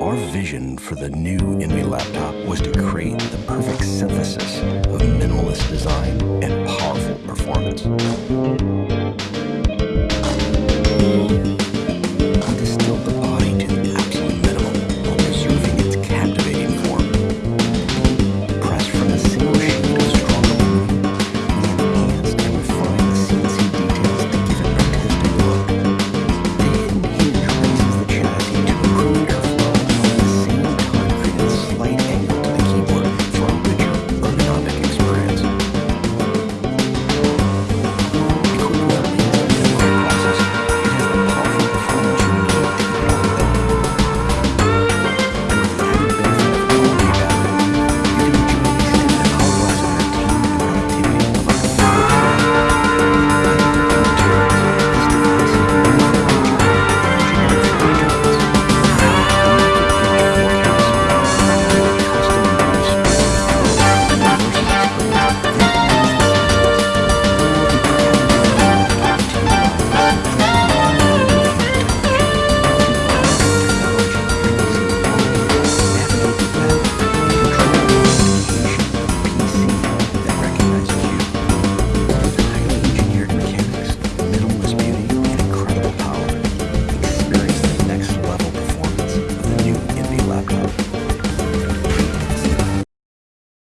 Our vision for the new Envy laptop was to create the perfect synthesis of minimalist design and powerful performance.